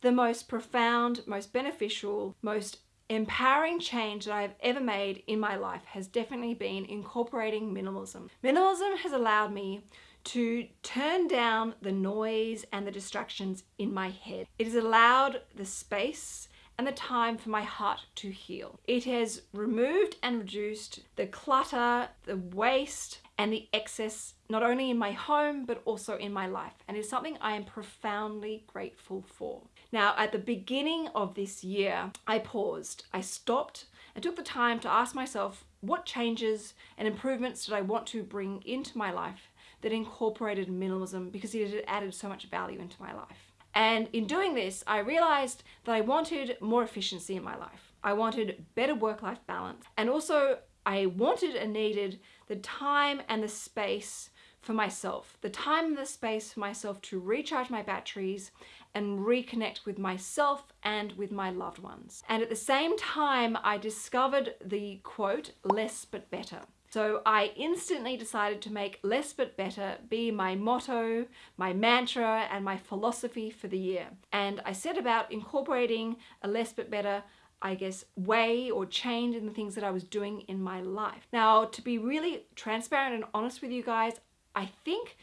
the most profound, most beneficial, most empowering change that I've ever made in my life has definitely been incorporating minimalism. Minimalism has allowed me to turn down the noise and the distractions in my head. It has allowed the space and the time for my heart to heal. It has removed and reduced the clutter, the waste, and the excess not only in my home but also in my life and it's something I am profoundly grateful for. Now at the beginning of this year I paused, I stopped and took the time to ask myself what changes and improvements did I want to bring into my life that incorporated minimalism because it had added so much value into my life. And in doing this, I realized that I wanted more efficiency in my life. I wanted better work-life balance. And also I wanted and needed the time and the space for myself, the time and the space for myself to recharge my batteries and reconnect with myself and with my loved ones. And at the same time, I discovered the quote, less but better. So I instantly decided to make less but better be my motto, my mantra, and my philosophy for the year. And I set about incorporating a less but better I guess, way or change in the things that I was doing in my life. Now, to be really transparent and honest with you guys, I think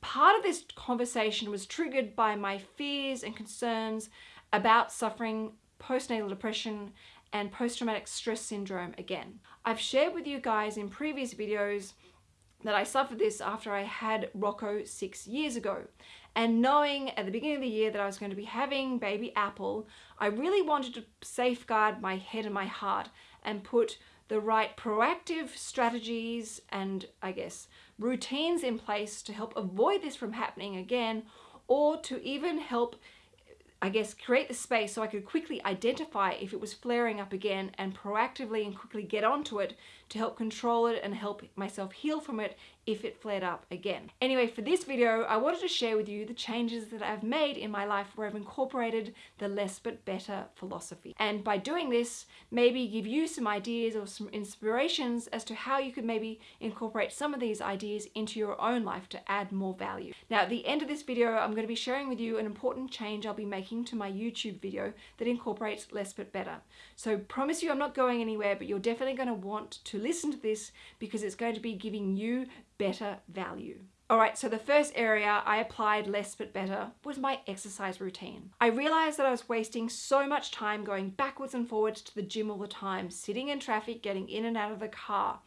part of this conversation was triggered by my fears and concerns about suffering postnatal depression and post-traumatic stress syndrome again. I've shared with you guys in previous videos that I suffered this after I had Rocco six years ago. And knowing at the beginning of the year that I was going to be having baby Apple, I really wanted to safeguard my head and my heart and put the right proactive strategies and I guess routines in place to help avoid this from happening again or to even help I guess, create the space so I could quickly identify if it was flaring up again and proactively and quickly get onto it to help control it and help myself heal from it if it flared up again. Anyway, for this video, I wanted to share with you the changes that I've made in my life where I've incorporated the less but better philosophy. And by doing this, maybe give you some ideas or some inspirations as to how you could maybe incorporate some of these ideas into your own life to add more value. Now, at the end of this video, I'm going to be sharing with you an important change I'll be making to my YouTube video that incorporates less but better. So promise you I'm not going anywhere, but you're definitely going to want to listen to this because it's going to be giving you better value. Alright, so the first area I applied less but better was my exercise routine. I realized that I was wasting so much time going backwards and forwards to the gym all the time, sitting in traffic, getting in and out of the car.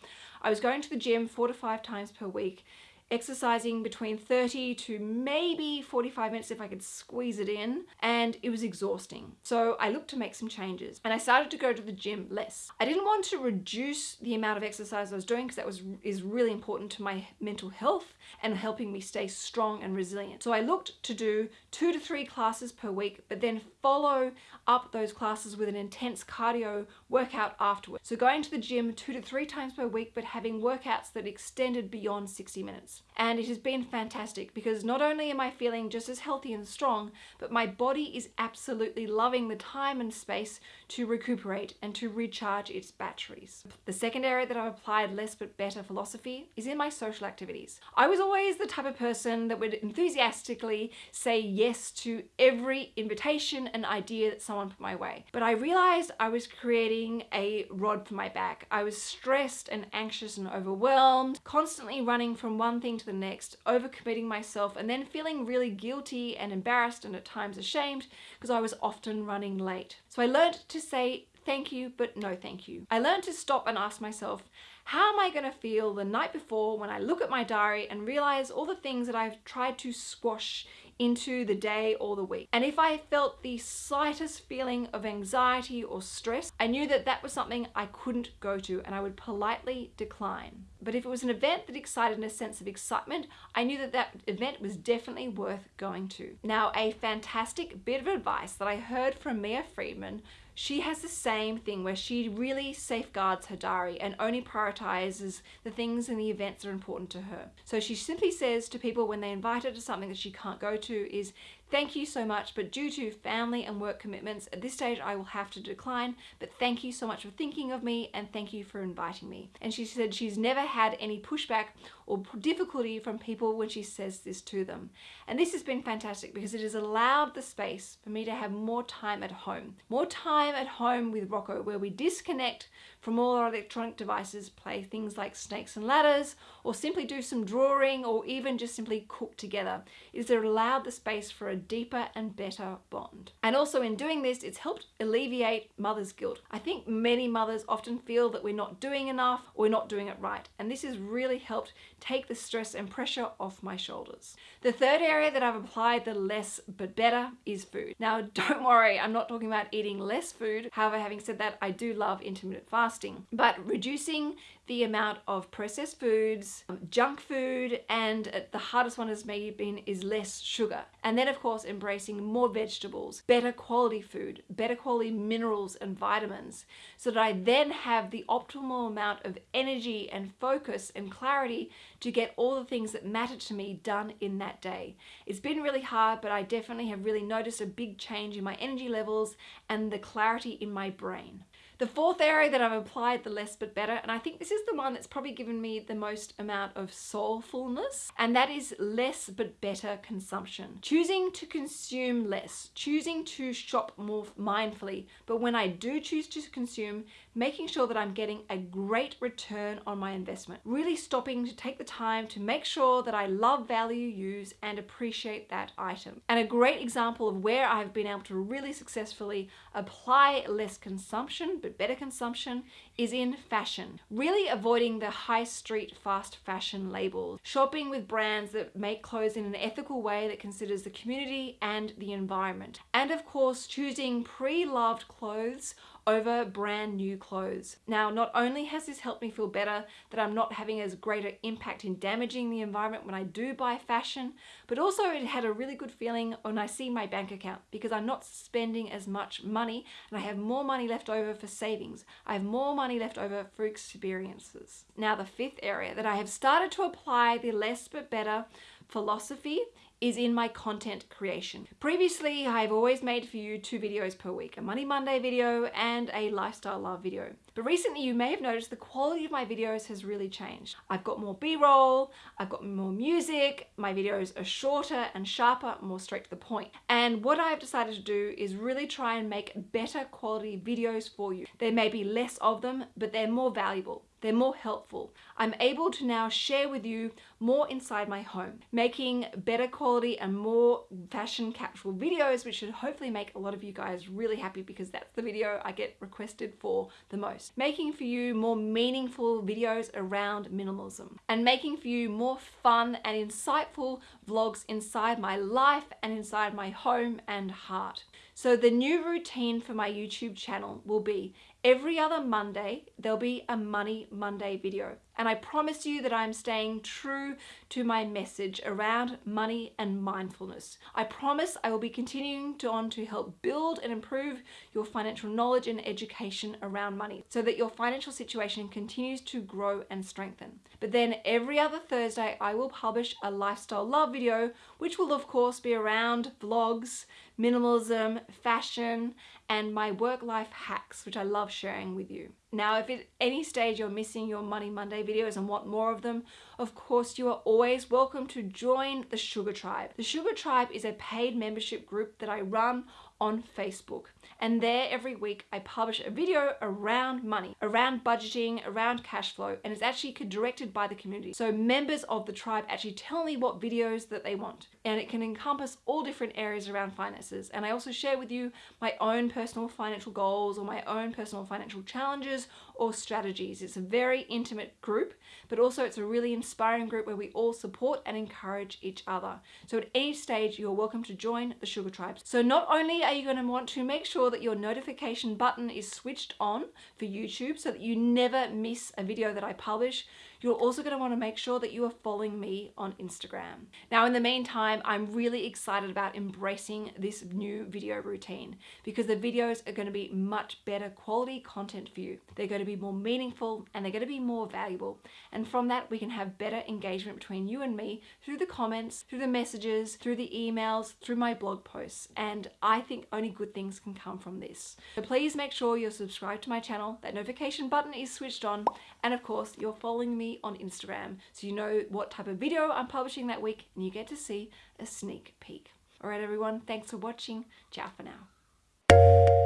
I was going to the gym four to five times per week exercising between 30 to maybe 45 minutes if I could squeeze it in and it was exhausting. So I looked to make some changes and I started to go to the gym less. I didn't want to reduce the amount of exercise I was doing because that was is really important to my mental health and helping me stay strong and resilient. So I looked to do two to three classes per week but then follow up those classes with an intense cardio workout afterwards. So going to the gym two to three times per week but having workouts that extended beyond 60 minutes and it has been fantastic because not only am I feeling just as healthy and strong, but my body is absolutely loving the time and space to recuperate and to recharge its batteries. The second area that I've applied less but better philosophy is in my social activities. I was always the type of person that would enthusiastically say yes to every invitation and idea that someone put my way. But I realized I was creating a rod for my back. I was stressed and anxious and overwhelmed, constantly running from one thing to the next, overcommitting myself and then feeling really guilty and embarrassed and at times ashamed because I was often running late. So I learned to say thank you, but no thank you. I learned to stop and ask myself, how am I going to feel the night before when I look at my diary and realize all the things that I've tried to squash into the day or the week. And if I felt the slightest feeling of anxiety or stress, I knew that that was something I couldn't go to and I would politely decline. But if it was an event that excited a sense of excitement, I knew that that event was definitely worth going to. Now, a fantastic bit of advice that I heard from Mia Freedman she has the same thing where she really safeguards her diary and only prioritizes the things and the events that are important to her. So she simply says to people when they invite her to something that she can't go to is Thank you so much, but due to family and work commitments, at this stage I will have to decline. But thank you so much for thinking of me and thank you for inviting me. And she said she's never had any pushback or difficulty from people when she says this to them. And this has been fantastic because it has allowed the space for me to have more time at home. More time at home with Rocco where we disconnect from all our electronic devices, play things like snakes and ladders, or simply do some drawing, or even just simply cook together. It allowed the space for a deeper and better bond. And also in doing this, it's helped alleviate mother's guilt. I think many mothers often feel that we're not doing enough or we're not doing it right. And this has really helped take the stress and pressure off my shoulders. The third area that I've applied the less but better is food. Now, don't worry, I'm not talking about eating less food. However, having said that, I do love intermittent fasting, but reducing the amount of processed foods, um, junk food, and uh, the hardest one has maybe been is less sugar. And then of course embracing more vegetables, better quality food, better quality minerals and vitamins, so that I then have the optimal amount of energy and focus and clarity to get all the things that matter to me done in that day. It's been really hard, but I definitely have really noticed a big change in my energy levels and the clarity in my brain. The fourth area that I've applied the less but better, and I think this is the one that's probably given me the most amount of soulfulness, and that is less but better consumption. Choosing to consume less, choosing to shop more mindfully, but when I do choose to consume, making sure that I'm getting a great return on my investment. Really stopping to take the time to make sure that I love, value, use, and appreciate that item. And a great example of where I've been able to really successfully apply less consumption, but better consumption is in fashion. Really avoiding the high street fast fashion labels. Shopping with brands that make clothes in an ethical way that considers the community and the environment. And of course, choosing pre-loved clothes over brand new clothes. Now, not only has this helped me feel better that I'm not having as greater impact in damaging the environment when I do buy fashion, but also it had a really good feeling when I see my bank account because I'm not spending as much money and I have more money left over for savings. I have more money left over for experiences. Now, the fifth area that I have started to apply the less but better philosophy is in my content creation. Previously, I've always made for you two videos per week, a Money Monday video and a Lifestyle Love video. But recently you may have noticed the quality of my videos has really changed. I've got more b-roll, I've got more music, my videos are shorter and sharper, more straight to the point. And what I've decided to do is really try and make better quality videos for you. There may be less of them, but they're more valuable. They're more helpful. I'm able to now share with you more inside my home, making better quality and more fashion capsule videos, which should hopefully make a lot of you guys really happy because that's the video I get requested for the most. Making for you more meaningful videos around minimalism and making for you more fun and insightful vlogs inside my life and inside my home and heart. So the new routine for my YouTube channel will be every other Monday, there'll be a Money Monday video. And I promise you that I'm staying true to my message around money and mindfulness. I promise I will be continuing to on to help build and improve your financial knowledge and education around money so that your financial situation continues to grow and strengthen. But then every other Thursday, I will publish a lifestyle love video, which will of course be around vlogs, minimalism, fashion, and my work-life hacks, which I love sharing with you. Now, if at any stage you're missing your Money Monday videos and want more of them, of course you are always welcome to join the Sugar Tribe. The Sugar Tribe is a paid membership group that I run on Facebook. And there every week I publish a video around money, around budgeting, around cash flow, and it's actually directed by the community. So members of the tribe actually tell me what videos that they want. And it can encompass all different areas around finances. And I also share with you my own personal financial goals or my own personal financial challenges or strategies. It's a very intimate group, but also it's a really inspiring group where we all support and encourage each other. So at any stage, you're welcome to join the Sugar Tribe. So not only are you going to want to make sure that your notification button is switched on for YouTube so that you never miss a video that I publish, You're also going to want to make sure that you are following me on Instagram. Now, in the meantime, I'm really excited about embracing this new video routine because the videos are going to be much better quality content for you. They're going to be more meaningful and they're going to be more valuable. And from that, we can have better engagement between you and me through the comments, through the messages, through the emails, through my blog posts. And I think only good things can come from this. So please make sure you're subscribed to my channel, that notification button is switched on, and of course, you're following on Instagram so you know what type of video I'm publishing that week and you get to see a sneak peek. Alright everyone, thanks for watching. Ciao for now.